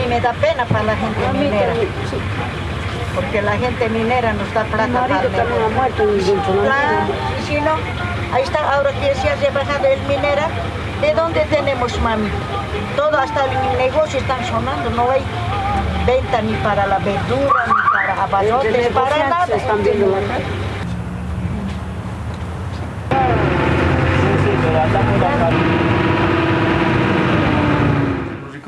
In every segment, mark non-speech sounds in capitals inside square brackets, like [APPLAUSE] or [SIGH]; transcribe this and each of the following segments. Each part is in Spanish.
mí me da pena para la gente minera. Porque la gente minera nos da plata para el Claro, y si no, ahí está, ahora que se ha bajado el minera, ¿de dónde tenemos, mami? Todo, hasta el negocio están sonando, no hay venta ni para la verdura, ni para abarrotes, para nada.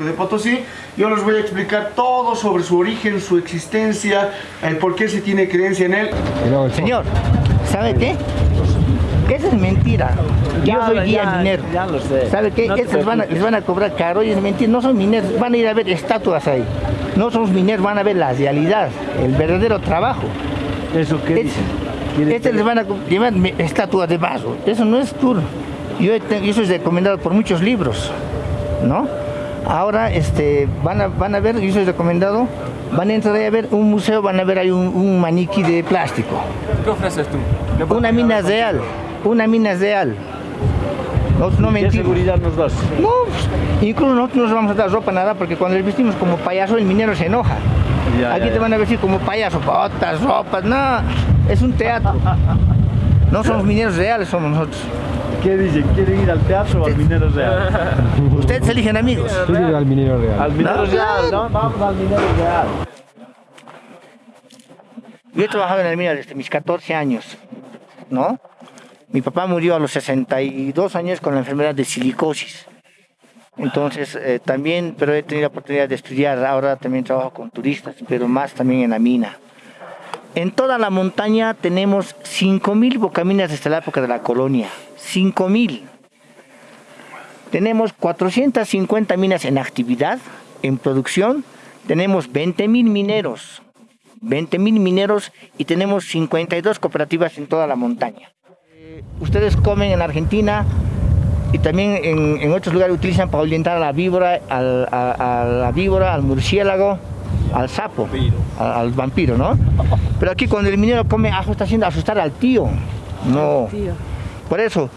de Potosí, yo les voy a explicar todo sobre su origen, su existencia, el por qué se tiene creencia en él. Señor, ¿sabe qué? Esa es mentira. Yo soy guía minero. Ya lo sé. ¿Sabe qué? No Estos van a, les van a cobrar caro y es mentira. No son mineros, van a ir a ver estatuas ahí. No somos mineros, van a ver la realidad, el verdadero trabajo. ¿Eso qué Es- Este les van a llevar estatuas de vaso. Eso no es tour. Yo he eso es recomendado por muchos libros, ¿no? Ahora este, van, a, van a ver, y eso es recomendado, van a entrar ahí a ver un museo, van a ver ahí un, un maniquí de plástico. ¿Qué ofreces tú? ¿Qué Una mina real, una mina real. Nosotros no ¿Qué mentimos. seguridad nos das? No, pues, incluso nosotros no nos vamos a dar ropa nada porque cuando les vestimos como payaso el minero se enoja. Ya, Aquí ya, te ya. van a vestir como payaso, botas, ropas, no, es un teatro. [LAUGHS] No somos mineros reales, somos nosotros. ¿Qué dice? ¿Quiere ir al teatro o al minero real? [LAUGHS] Ustedes eligen amigos. al minero real. Al minero No. real, ¿no? Vamos al minero real. Yo he trabajado en el minero desde mis 14 años, ¿no? Mi papá murió a los 62 años con la enfermedad de silicosis. Entonces, eh, también, pero he tenido la oportunidad de estudiar. Ahora también trabajo con turistas, pero más también en la mina. En toda la montaña tenemos 5.000 bocaminas desde la época de la colonia. 5.000. Tenemos 450 minas en actividad, en producción. Tenemos 20.000 mineros. 20.000 mineros y tenemos 52 cooperativas en toda la montaña. Eh, ustedes comen en Argentina y también en, en otros lugares utilizan para orientar a la víbora, al, a, a la víbora, al murciélago, al sapo, al, al vampiro, ¿no? Pero aquí cuando el minero come ajo está haciendo asustar al tío. No. Por eso,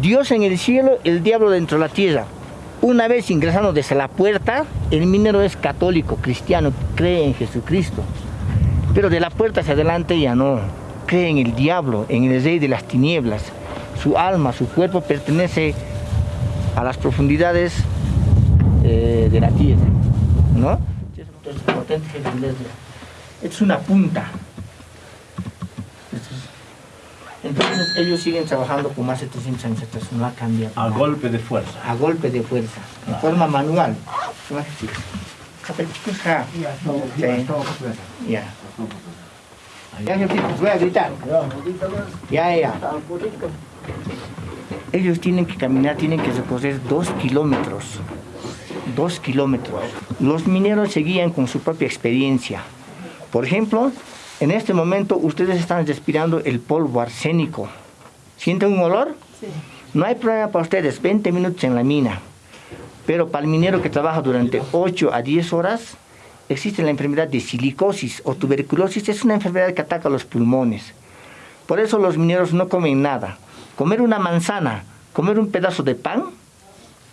Dios en el cielo, el diablo dentro de la tierra. Una vez ingresando desde la puerta, el minero es católico, cristiano, cree en Jesucristo. Pero de la puerta hacia adelante ya no. Cree en el diablo, en el rey de las tinieblas. Su alma, su cuerpo pertenece a las profundidades eh, de la tierra. ¿No? Es una punta. Entonces ellos siguen trabajando con más de 300 años atrás, no ha cambiado. A nada. golpe de fuerza. A golpe de fuerza, de forma manual. Ya. Ya, jefitos, voy a gritar. Ya, ya. Ellos tienen que caminar, tienen que recorrer dos kilómetros. Dos kilómetros. Los mineros se guían con su propia experiencia. Por ejemplo, en este momento ustedes están respirando el polvo arsénico. ¿Sienten un olor? No hay problema para ustedes, 20 minutos en la mina. Pero para el minero que trabaja durante 8 a 10 horas, existe la enfermedad de silicosis o tuberculosis. Es una enfermedad que ataca los pulmones. Por eso los mineros no comen nada. Comer una manzana, comer un pedazo de pan,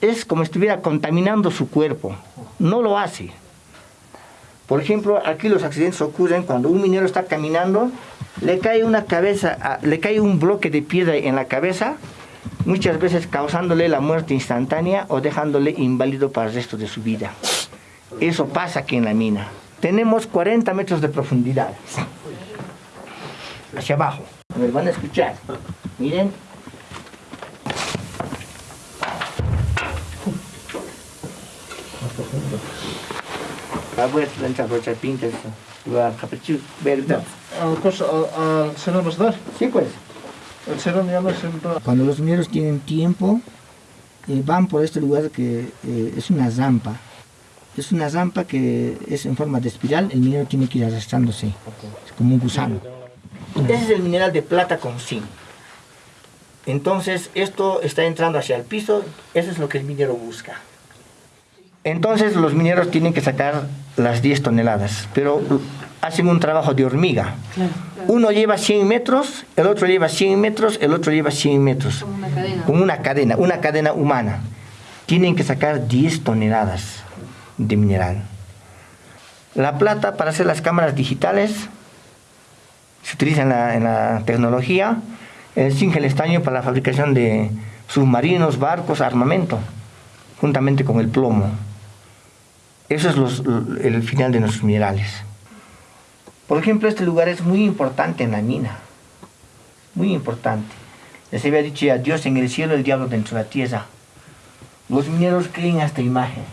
es como si estuviera contaminando su cuerpo. No lo hace. Por ejemplo, aquí los accidentes ocurren cuando un minero está caminando, le cae una cabeza, le cae un bloque de piedra en la cabeza, muchas veces causándole la muerte instantánea o dejándole inválido para el resto de su vida. Eso pasa aquí en la mina. Tenemos 40 metros de profundidad. Hacia abajo. Ver, van a escuchar. Miren. Capricho, gritar. Al, dar? Sí, pues. El Serón ya no siempre... Cuando los mineros tienen tiempo, eh, van por este lugar que eh, es una zampa. Es una zampa que es en forma de espiral, el minero tiene que ir arrastrándose, es como un gusano. Ese es el mineral de plata con zinc. Entonces, esto está entrando hacia el piso, eso es lo que el minero busca. Entonces, los mineros tienen que sacar las 10 toneladas, pero hacen un trabajo de hormiga. Uno lleva 100 metros, el otro lleva 100 metros, el otro lleva 100 metros. Como una cadena. Como una cadena, una cadena humana. Tienen que sacar 10 toneladas de mineral. La plata para hacer las cámaras digitales se utiliza en la, en la tecnología, el zinc, el estaño para la fabricación de submarinos, barcos, armamento, juntamente con el plomo. Eso es el final de nuestros minerales. Por ejemplo, este lugar es muy importante en la mina, muy importante. Les había dicho ya, Dios en el cielo, el diablo dentro de la tierra. Los mineros creen a esta imagen,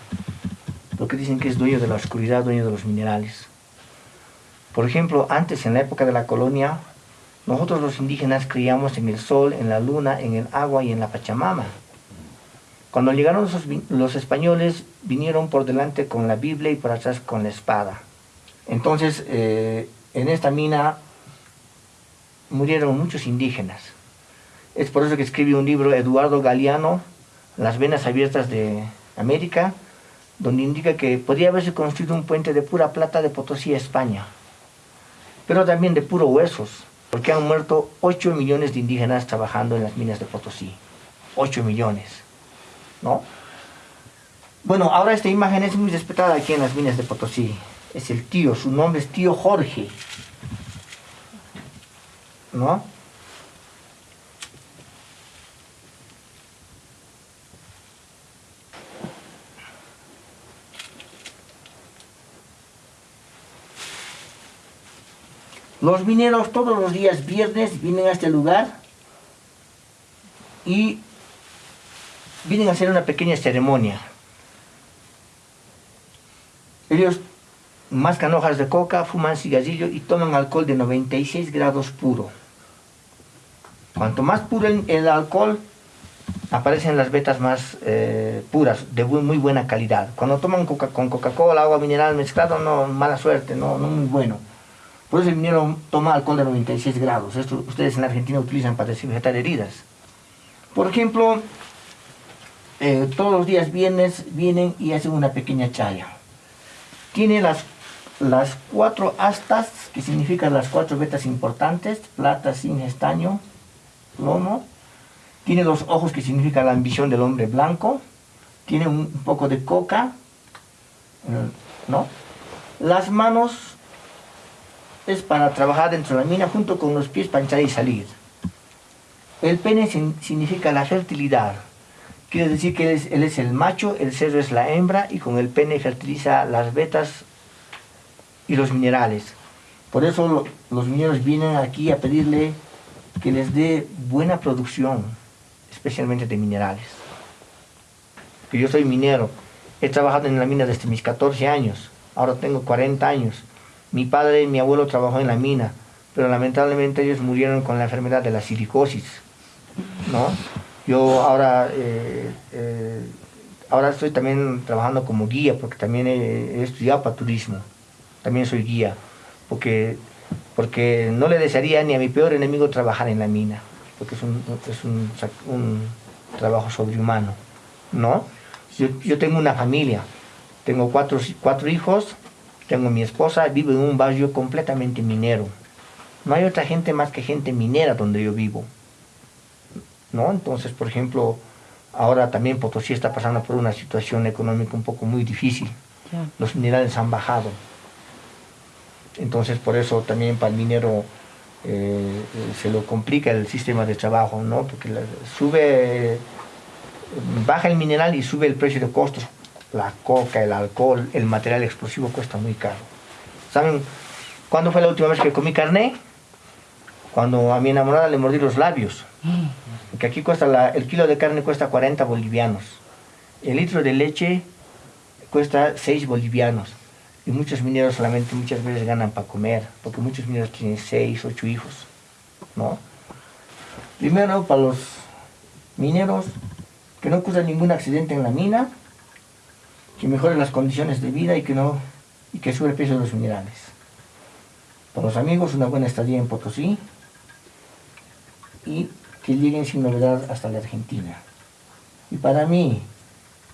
porque dicen que es dueño de la oscuridad, dueño de los minerales. Por ejemplo, antes, en la época de la colonia, nosotros los indígenas creíamos en el sol, en la luna, en el agua y en la Pachamama. Cuando llegaron los, españoles, vinieron por delante con la Biblia y por atrás con la espada. Entonces, eh, en esta mina murieron muchos indígenas. Es por eso que escribe un libro Eduardo Galeano, Las venas abiertas de América, donde indica que podría haberse construido un puente de pura plata de Potosí a España, pero también de puro huesos, porque han muerto 8 millones de indígenas trabajando en las minas de Potosí. 8 millones, ¿no? Bueno, ahora esta imagen es muy respetada aquí en las minas de Potosí. Es el tío, su nombre es tío Jorge, ¿no? Los mineros todos los días viernes vienen a este lugar y vienen a hacer una pequeña ceremonia. Ellos mascan hojas de coca, fuman cigarrillo y toman alcohol de 96 grados puro. Cuanto más puro el, alcohol, aparecen las vetas más eh, puras, de muy buena calidad. Cuando toman coca, con Coca-Cola, agua mineral mezclado, no, mala suerte, no, no muy bueno. Por eso el minero toma alcohol de 96 grados. Esto ustedes en Argentina utilizan para desinfectar heridas. Por ejemplo, eh, todos los días viernes vienen y hacen una pequeña chaya. Tiene las, las cuatro astas, que significan las cuatro vetas importantes, plata, zinc, estaño, plomo. Tiene los ojos, que significa la ambición del hombre blanco. Tiene un, poco de coca, eh, ¿no? Las manos es para trabajar dentro de la mina junto con los pies para y salir. El pene sin- significa la fertilidad. Quiere decir que él es, el macho, el cerdo es la hembra y con el pene fertiliza las vetas y los minerales. Por eso lo- los mineros vienen aquí a pedirle que les dé buena producción, especialmente de minerales. Que yo soy minero, he trabajado en la mina desde mis 14 años, ahora tengo 40 años. Mi padre y mi abuelo trabajó en la mina, pero lamentablemente ellos murieron con la enfermedad de la silicosis, ¿no? Yo ahora, eh, eh, ahora estoy también trabajando como guía, porque también he, estudiado para turismo, también soy guía, porque, porque no le desearía ni a mi peor enemigo trabajar en la mina, porque es un, es un trabajo sobrehumano, ¿no? Yo, yo tengo una familia, tengo cuatro, cuatro hijos, tengo mi esposa, vivo en un barrio completamente minero. No hay otra gente más que gente minera donde yo vivo. ¿No? Entonces, por ejemplo, ahora también Potosí está pasando por una situación económica un poco muy difícil. Los minerales han bajado. Entonces, por eso también para el minero eh, se lo complica el sistema de trabajo, ¿no? Porque la- sube, baja el mineral y sube el precio de costos. La coca, el alcohol, el material explosivo cuesta muy caro. ¿Saben cuándo fue la última vez que comí carne? Cuando a mi enamorada le mordí los labios. Porque aquí cuesta la- el kilo de carne cuesta 40 bolivianos. El litro de leche cuesta 6 bolivianos. Y muchos mineros solamente muchas veces ganan para comer, porque muchos mineros tienen 6, 8 hijos. ¿no? Primero, para los mineros, que no ocurra ningún accidente en la mina, que mejoren las condiciones de vida y que, no, y que sube el precio de los minerales. Para los amigos, una buena estadía en Potosí y que lleguen sin novedad hasta la Argentina. Y para mí,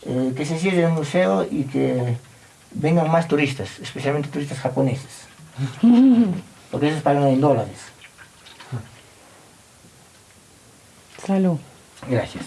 eh, que se cierre el museo y que vengan más turistas, especialmente turistas japoneses, [LAUGHS] porque esos pagan en dólares. Salud. Gracias.